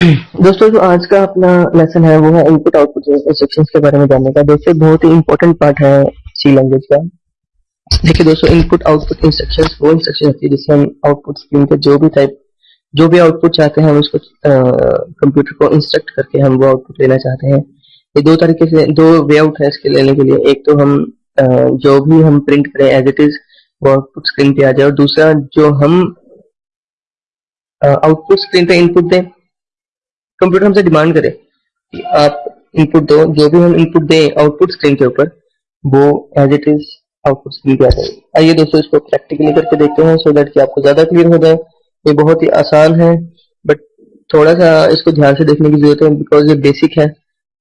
दोस्तों जो आज का अपना लेसन है वो है इनपुट आउटपुट इंस्ट्रक्शंस के बारे में जानने का। दोस्तों बहुत ही इंपॉर्टेंट पार्ट है सी लैंग्वेज का। देखिए दोस्तों इनपुट आउटपुट इंस्ट्रक्शंस वो इंस्ट्रक्शन होती है जिससे हम आउटपुट स्क्रीन के जो भी टाइप जो भी आउटपुट चाहते हैं हम उसको कंप्यूटर को इंस्ट्रक्ट करके हम वो आउटपुट लेना चाहते हैं। ये दो तरीके से दो वे आउट है इसके लेने के लिए। एक तो हम आ, जो भी हम प्रिंट करें एज इट इज़ वो आउटपुट स्क्रीन पे आ जाए। और दूसरा जो हम आउटपुट स्क्रीन पे इनपुट दें कंप्यूटर हमसे डिमांड करे कि आप इनपुट दो, जो भी हम इनपुट दें आउटपुट स्क्रीन के ऊपर, वो as it is output screen पे आ आइए दोस्तों, इसको प्रैक्टिकली करके देखते हैं सो दैट कि आपको ज़्यादा क्लियर हो जाए। ये बहुत ही आसान है बट थोड़ा सा इसको ध्यान से देखने की ज़रूरत है बिकॉज़ ये बेसिक है।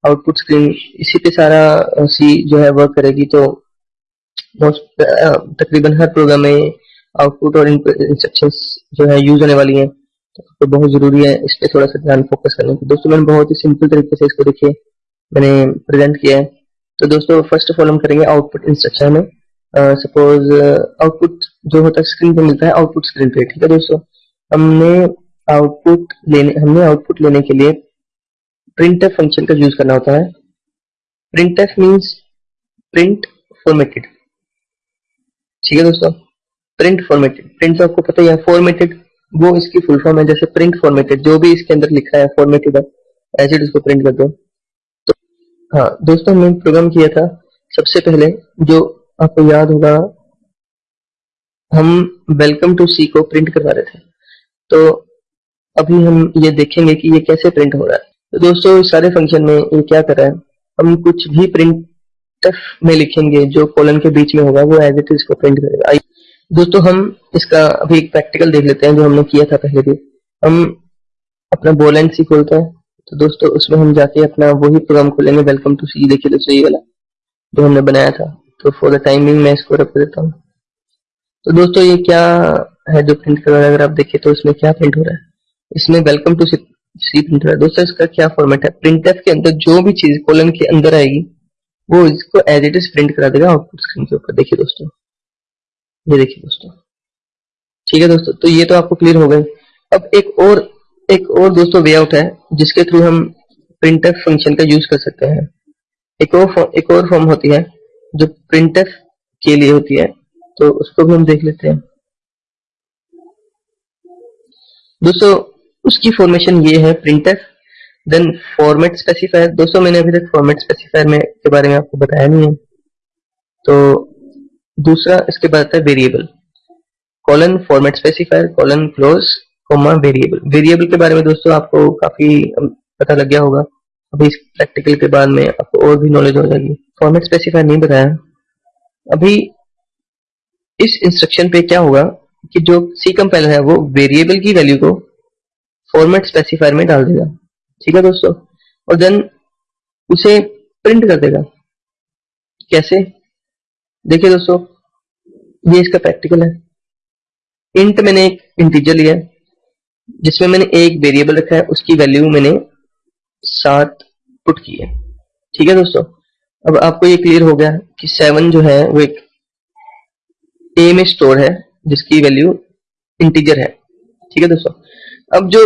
आउटपुट स्क्रीन, इसी पे सारा सी जो है वर्क करेगी तो तकरीबन हर प्रोग्राम में आउटपुट और इंस्ट्रक्शंस जो है यूज़ होने वाली हैं। तो बहुत ज़रूरी है इस पर थोड़ा सा ध्यान फोकस करने की। दोस्तों, मैंने बहुत ही सिंपल तरीके से इसको देखिए, मैंने प्रेजेंट किया है। तो दोस्तों फ़र्स्ट ऑफ़ ऑल हम करेंगे आउटपुट इंस्ट्रक्शन में। सपोज़ आउटपुट जो होता है स्क्रीन पे मिलता है आउटपुट स्क्रीन पे, ठीक है दोस्तों? हमने आउटपुट लेने, हमने आउटपुट लेने के लिए प्रिंट फ़ंक्शन का यूज़ करना होता है। प्रिंट मीन्स प्रिंट फॉर्मेटेड ठीक है दोस्तों? प्रिंट फॉर्मेटेड प्रिंट आपको पता है फॉर्मेटेड वो इसकी फुल फॉर्म है, जैसे प्रिंट फॉर्मेटेड जो भी इसके अंदर लिखा है फॉर्मेटेड है ऐसे उसको प्रिंट कर दो। तो हाँ दोस्तों, हमने प्रोग्राम किया था। सबसे पहले, जो आपको याद होगा, हम वेलकम टू सी को प्रिंट करवा रहे थे। तो अभी हम ये देखेंगे कि ये कैसे प्रिंट हो रहा है। तो दोस्तों, इस सारे फ़ंक्शन में ये क्या कर रहा है, हम कुछ भी प्रिंट में लिखेंगे, जो कॉलन के बीच में होगा, वो एज इट इज़ को प्रिंट करेगा। दोस्तों, हम इसका अभी एक प्रैक्टिकल देख लेते हैं जो हमने किया था पहले भी। हम अपना बोल एंड सी खोलते हैं। तो दोस्तों, उसमें हम जाके अपना वही प्रोग्राम खोलेंगे वेलकम टू सी देखिए दोस्तों ये वाला, जो हमने बनाया था। तो फॉर द टाइमिंग मैं इसको रख देता हूँ। तो दोस्तों, ये क्या है जो प्रिंट कर रहा है? अगर आप देखिए तो इसमें क्या प्रिंट हो रहा है? इसमें वेलकम टू सी प्रिंट हो रहा है। दोस्तों, इसका क्या फॉर्मेट है? प्रिंट के अंदर जो भी चीज़ कॉलम के अंदर आएगी, वो इसको एज इट इज़ प्रिंट करा देगा आउटपुट स्क्रीन के ऊपर। देखिए दोस्तों ये देखिए दोस्तों। ठीक है दोस्तों तो ये तो आपको क्लियर हो गए। अब एक और एक और दोस्तों वे आउट है, जिसके थ्रू हम प्रिंटफ फ़ंक्शन का यूज़ कर सकते हैं। एक और एक और फॉर्म होती है, जो प्रिंटफ के लिए होती है तो उसको भी हम देख लेते हैं। दोस्तों, उसकी फॉर्मेशन ये है प्रिंट देन फॉर्मेट स्पेसिफायर दोस्तों, मैंने अभी तक फॉर्मेट स्पेसिफायर में के बारे में आपको बताया नहीं है। तो दूसरा इसके बाद आता है variable colon format specifier colon close comma variable variable के बारे में दोस्तों आपको काफ़ी पता लग गया होगा। अभी इस प्रैक्टिकल के बाद में आपको और भी नॉलेज हो जाएगी। फॉर्मेट स्पेसिफायर नहीं बताया। अभी इस इंस्ट्रक्शन पे क्या होगा कि जो सी कंपाइलर है, वो वेरिएबल की वैल्यू को फॉर्मेट स्पेसिफायर में डाल देगा। ठीक है दोस्तों? और देन उसे प्रिंट कर देगा। कैसे? देखिए दोस्तों, ये इसका प्रैक्टिकल है। इंट मैंने एक इंटीजर लिया जिसमें मैंने एक वेरिएबल रखा है, उसकी वैल्यू मैंने सात पुट की है। ठीक है दोस्तों? अब आपको ये क्लियर हो गया कि सेवन जो है, वो एक ए में स्टोर है, जिसकी वैल्यू इंटीजर है। ठीक है दोस्तों? अब जो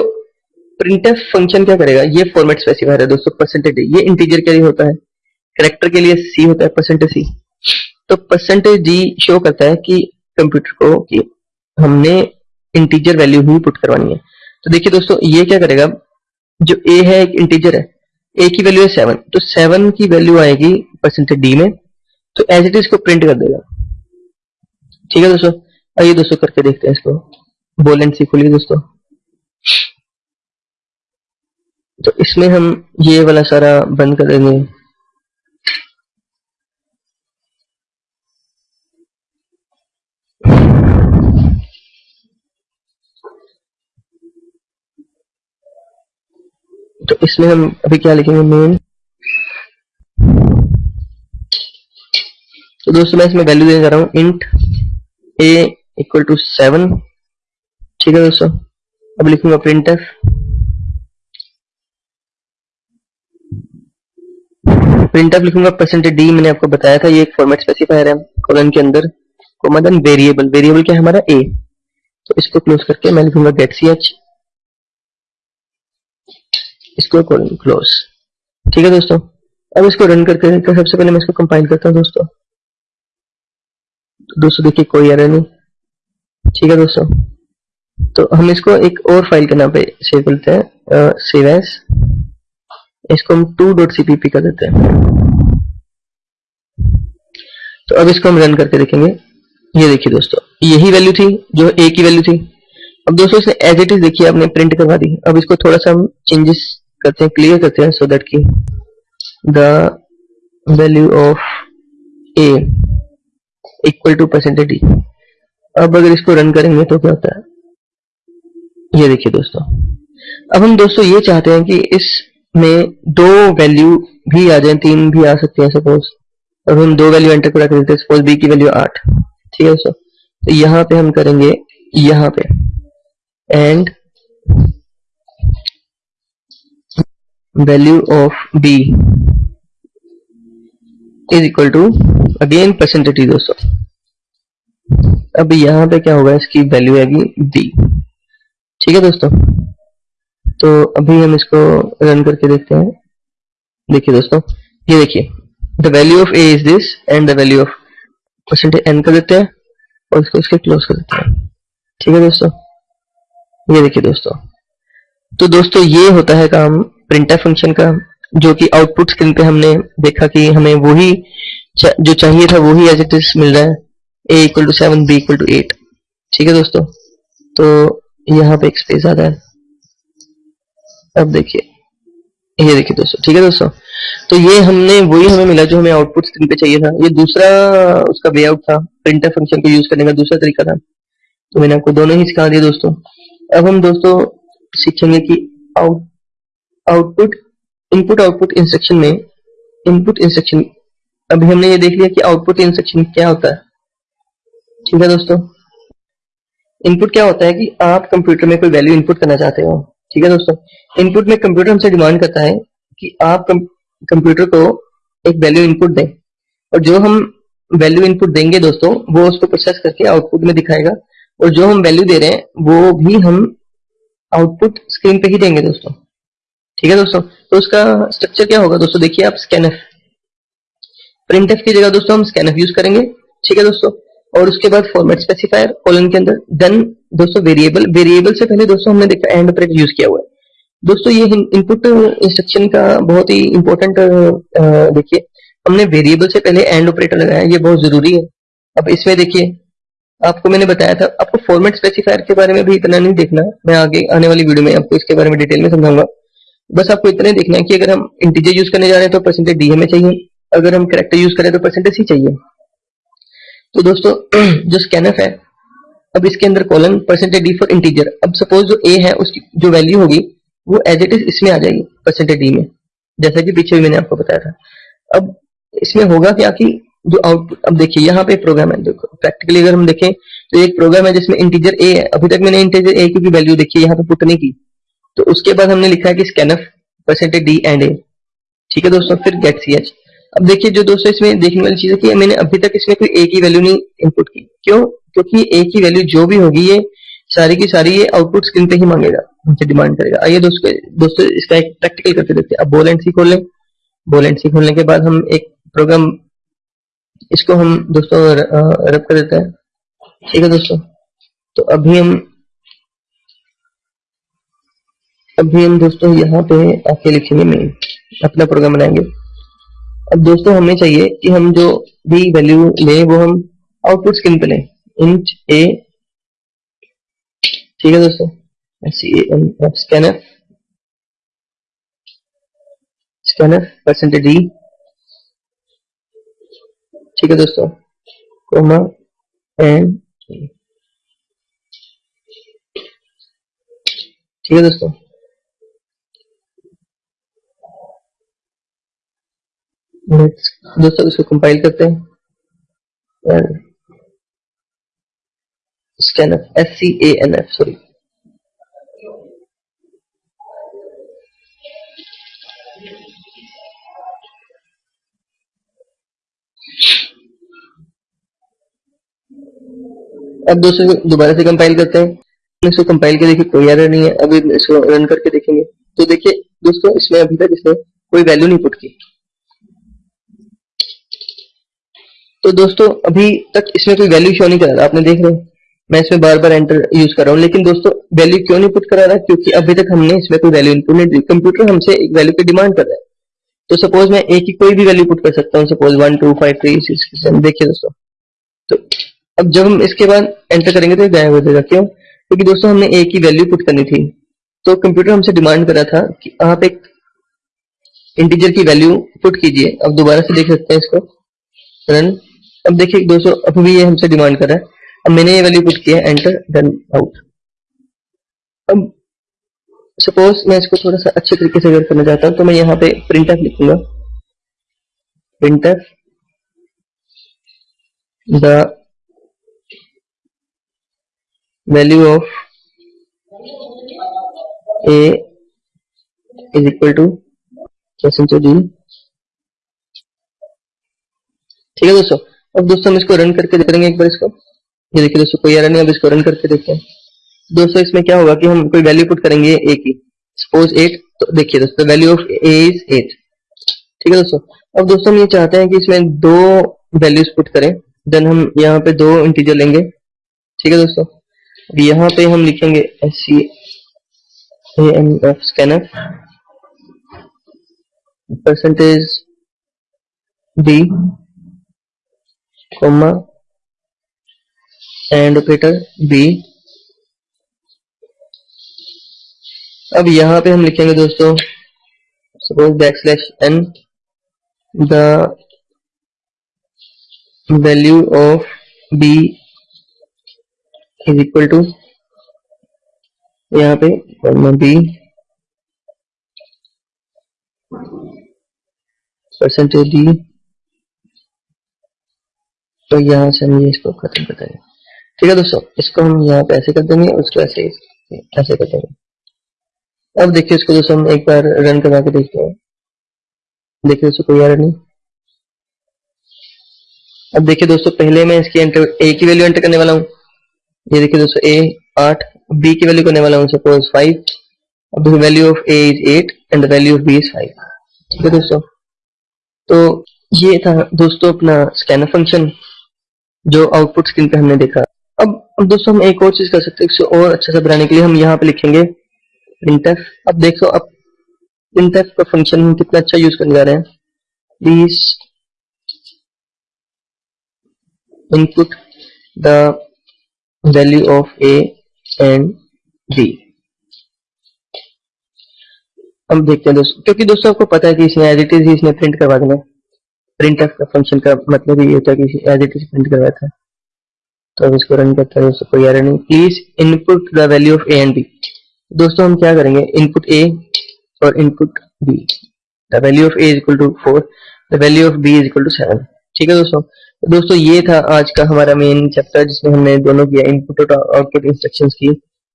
प्रिंटफ फ़ंक्शन क्या करेगा, ये फॉर्मेट स्पेसिफायर है दोस्तों परसेंटेज ये इंटीजर के लिए होता है करेक्टर के लिए सी होता है परसेंटेज सी तो परसेंटेज डी शो करता है कि कंप्यूटर को कि हमने इंटीजर वैल्यू ही पुट करवानी है। तो देखिए दोस्तों, ये क्या करेगा? जो ए है, एक इंटीजर है। ए की वैल्यू है सेवन तो सेवन की वैल्यू आएगी परसेंटेज डी में। तो एज इट इज़ को प्रिंट कर देगा। ठीक है दोस्तों? आइए दोस्तों करके देखते हैं इसको। बोल एंड सी खोलिए दोस्तों। तो इसमें हम ये वाला सारा बंद कर देंगे। तो इसमें हम अभी क्या लिखेंगे? मेन तो दोस्तों, मैं इसमें वैल्यू देने जा रहा हूँ। Int A equal to seven ठीक है दोस्तों? अब लिखूँगा प्रिंट एफ़ प्रिंट एफ़ लिखूँगा परसेंटेज डी मैंने आपको बताया था, ये एक फॉर्मेट स्पेसिफायर है कॉलन के अंदर। कोमा देन वेरिएबल वेरिएबल क्या है हमारा? ए तो इसको क्लोज करके मैं लिखूँगा गेट सी एच इसको क्लोज ठीक है दोस्तों? अब इसको रन करके देखते सबसे पहले मैं इसको कंपाइल करता हूँ दोस्तों। तो दोस्तों देखिए, कोई एरर नहीं। ठीक है दोस्तों? तो हम इसको एक और फ़ाइल के नाम पे सेव करते हैं। सेव एस इसको हम टू डॉट सीपीपी कर देते हैं। तो अब इसको हम रन करके देखेंगे। ये देखिए दोस्तों, यही वैल्यू थी जो ए की वैल्यू थी। अब दोस्तों इसे एज इट इज़ देखिए, आपने प्रिंट करवा दी। अब इसको थोड़ा सा हम चेंजेस करते हैं क्लियर करते हैं सो दैट की the value of A equal to percentage D अब अगर इसको रन करेंगे तो क्या होता है? ये देखिए दोस्तों। अब हम दोस्तों ये चाहते हैं कि इसमें दो वैल्यू भी आ जाए, तीन भी आ सकते हैं सपोज़ अब हम दो वैल्यू एंटर करा करते हैं सपोज़ बी की वैल्यू आठ। ठीक है दोस्तों? तो यहाँ पे हम करेंगे, यहाँ पे। And value of B is equal to again percentage दोस्तों। अब यहाँ पे क्या होगा, इसकी वैल्यू आएगी बी ठीक है दोस्तों? तो अभी हम इसको रन करके देखते हैं। देखिए दोस्तों, ये देखिए। The value of A is this and the value of percentage N कर देते हैं और इसको इसके क्लोज कर देते हैं। ठीक है दोस्तों? ये देखिए दोस्तों। तो दोस्तों, ये होता है काम प्रिंटर फ़ंक्शन का, जो कि आउटपुट स्क्रीन पे हमने देखा कि हमें वही जो चाहिए था वही एज इट इज़ मिल रहा है। A equal to seven B equal to eight ठीक है दोस्तों? तो यहाँ पे एक स्पेस आता है अब देखिए। ये देखिए दोस्तों, ठीक है दोस्तों? तो ये हमने, वही हमें मिला जो हमें आउटपुट स्क्रीन पे चाहिए था। ये दूसरा उसका वे आउट था प्रिंटर फ़ंक्शन को यूज़ करने का दूसरा तरीका था। तो मैंने आपको दोनों ही सिखा दिए दोस्तों। अब हम दोस्तों सीखेंगे कि out output input output instruction में इनपुट इंस्ट्रक्शन अभी हमने ये देख लिया कि आउटपुट इंस्ट्रक्शन क्या होता है। ठीक है दोस्तों? इनपुट क्या होता है कि आप कंप्यूटर में कोई वैल्यू इनपुट करना चाहते हो। ठीक है दोस्तों? इनपुट में कंप्यूटर हमसे डिमांड करता है कि आप कंप्यूटर को एक वैल्यू इनपुट दें। और जो हम वैल्यू इनपुट देंगे दोस्तों, वो उसको प्रोसेस करके आउटपुट में दिखाएगा। और जो हम वैल्यू दे रहे हैं, वो भी हम आउटपुट स्क्रीन पे ही देंगे दोस्तों। ठीक है दोस्तों? तो उसका स्ट्रक्चर क्या होगा दोस्तों? देखिए आप स्कैनफ प्रिंट की जगह दोस्तों हम स्कैनफ यूज़ करेंगे। ठीक है दोस्तों? और उसके बाद फॉर्मेट स्पेसिफायर कॉलन के अंदर। देन दोस्तों वेरिएबल वेरिएबल से पहले दोस्तों हमने देखा एंड ऑपरेटर यूज़ किया हुआ है। दोस्तों ये इनपुट इंस्ट्रक्शन का बहुत ही इंपॉर्टेंट देखिए। हमने वेरिएबल से पहले एंड ऑपरेटर लगाया, ये बहुत ज़रूरी है। अब इसमें देखिए, आपको मैंने बताया था, आपको फॉर्मेट स्पेसिफायर के बारे में भी इतना नहीं देखना। मैं आगे, आने वाली वीडियो में आपको इसके बारे में डिटेल में समझाऊँगा। बस आपको इतना देखना है कि अगर हम इंटीजर यूज़ करने जा रहे हैं तो परसेंटेज डी हमें चाहिए। अगर हम करेक्टर यूज़ करें तो परसेंटेज सी चाहिए। तो दोस्तों, जो स्कैनफ है, अब इसके अंदर colon percentage D for integer अब सपोज़ जो ए है, उसकी जो वैल्यू होगी, वो एज इट इज़ इसमें आ जाएगी परसेंटेज डी में। जैसा कि पीछे भी मैंने आपको बताया था। अब इसमें होगा क्या कि जो आउटपुट अब देखिए, यहाँ पे प्रोग्राम है, देखो प्रैक्टिकली अगर हम देखें तो एक प्रोग्राम है जिसमें इंटीजर ए है। अभी तक मैंने इंटीजर ए की वैल्यू देखी है, यहाँ पे पुट नहीं की। तो उसके बाद हमने लिखा है कि scanf percentage D and A ठीक है दोस्तों, फिर गेट सी एच अब देखिए जो दोस्तों इसमें देखने वाली चीज़ है कि मैंने अभी तक इसमें कोई ए की वैल्यू नहीं इनपुट की। क्यों? क्योंकि ए की वैल्यू जो भी होगी, ये सारी की सारी ये आउटपुट स्क्रीन पे ही मांगेगा हमसे डिमांड करेगा। आइए दोस्तों दोस्तों इसका एक प्रैक्टिकल करके देखते हैं। अब बोल एंड सी खोल लें। बोल एंड सी खोलने के बाद हम एक प्रोग्राम इसको हम दोस्तों रब कर देते हैं। ठीक है दोस्तों? तो अभी हम अभी हम दोस्तों यहाँ पे आके लिखेंगे मेन अपना प्रोग्राम बनाएँगे। अब दोस्तों हमें चाहिए कि हम जो भी वैल्यू लें वो हम आउटपुट स्क्रीन पे लें। इंट ए ठीक है दोस्तों? स्कैनर स्कैनर परसेंटेज डी ठीक है दोस्तों? कोमा एन ठीक है दोस्तों? दोस्तों इसको कंपाइल करते हैं। Scanner S C A N F sorry अब दोस्तों दोबारा से कंपाइल करते हैं। इसको कंपाइल के देखिए कोई एरर नहीं है। अभी इसको रन करके देखेंगे। तो देखिए दोस्तों, इसमें अभी तक इसने कोई वैल्यू नहीं पुट की। तो दोस्तों, अभी तक इसमें कोई वैल्यू शो नहीं करा रहा आपने देख रहे मैं इसमें बार बार एंटर यूज़ कर रहा हूँ, लेकिन दोस्तों वैल्यू क्यों नहीं पुट करा रहा क्योंकि अभी तक हमने इसमें कोई वैल्यू इनपुट नहीं दी। कंप्यूटर हमसे एक वैल्यू की डिमांड कर रहा है। तो सपोज़ मैं एक ही कोई भी वैल्यू पुट कर सकता हूँ। Suppose one two five three six देखिए दोस्तों। तो अब जब हम इसके बाद एंटर करेंगे तो गायब हो जाएगा। क्यों? क्योंकि दोस्तों, हमने एक ही वैल्यू पुट करनी थी। तो कंप्यूटर हमसे डिमांड कर रहा था कि आप एक इंटीजर की वैल्यू पुट कीजिए। अब दोबारा से देख सकते हैं इसको। रन अब देखिए दोस्तों, अब भी ये हमसे डिमांड कर रहा है। अब मैंने ये वैल्यू पुट किया एंटर डन आउट अब सपोज़ मैं इसको थोड़ा सा अच्छे तरीके से अगर करना चाहता हूँ तो मैं यहाँ पे प्रिंट एफ़ लिखूँगा। Print F the value of A is equal to percentage D ठीक है दोस्तों? अब दोस्तों हम इसको रन करके करेंगे एक बार इसको। ये देखिए दोस्तों, कोई एरर नहीं अब इसको रन करके देखते हैं। दोस्तों, इसमें क्या होगा कि हम कोई वैल्यू पुट करेंगे ए की। सपोज़ एट तो देखिए दोस्तों value of A is eight ठीक है दोस्तों? अब दोस्तों, हम ये चाहते हैं कि इसमें दो वैल्यूज़ पुट करें। देन हम यहाँ पे दो इंटीजर लेंगे। ठीक है दोस्तों? अब यहाँ पे हम लिखेंगे S C M F scanner percentage D comma and operator B अब यहाँ पे हम लिखेंगे दोस्तों suppose backslash N the value of B is equal to यहाँ पे कॉमा बी परसेंटेज डी तो यहाँ से हम ये इसको खत्म कर देंगे ठीक है दोस्तों, इसको हम यहाँ पे ऐसे कर देंगे, उसको ऐसे ऐसे कर देंगे। अब देखिए इसको दोस्तों हम एक बार रन करवा के देखते हैं। देखिए दोस्तों, कोई एरर नहीं। अब देखिए दोस्तों, पहले मैं इसकी एंटर ए की वैल्यू एंटर करने वाला हूँ। ये देखिए दोस्तों ए आठ बी की वैल्यू करने वाला हूँ सपोज़ फाइव अब देखिए value of A is eight and the value of B is five ठीक है दोस्तों? तो ये था दोस्तों अपना स्कैनर फ़ंक्शन जो आउटपुट स्क्रीन पे हमने देखा। अब अब दोस्तों हम एक और चीज़ कर सकते हैं, इसे और अच्छे से बनाने के लिए हम यहाँ पे लिखेंगे printf अब देखो, अब printf का फ़ंक्शन हम कितना अच्छा यूज़ करने जा रहे हैं। Please input the value of A and B हम देखते हैं दोस्तों, क्योंकि दोस्तों आपको पता है कि इसने एज इसने प्रिंट करवा देना प्रिंट का फ़ंक्शन का मतलब ये होता है कि एज इट इज़ प्रिंट करवाया था। तो अब इसको रन करते हैं कोई एरर नहीं। Please input the value of A and B दोस्तों, हम क्या करेंगे? इनपुट ए और input B the value of A is equal to four the value of B is equal to seven ठीक है दोस्तों? तो दोस्तों, ये था आज का हमारा मेन चैप्टर जिसमें हमने दोनों किया इनपुट और आउटपुट इंस्ट्रक्शंस की।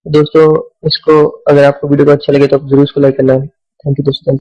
दोस्तों, इसको अगर आपको वीडियो को अच्छा लगे तो आप ज़रूर इसको लाइक करना। थैंक यू दोस्तों।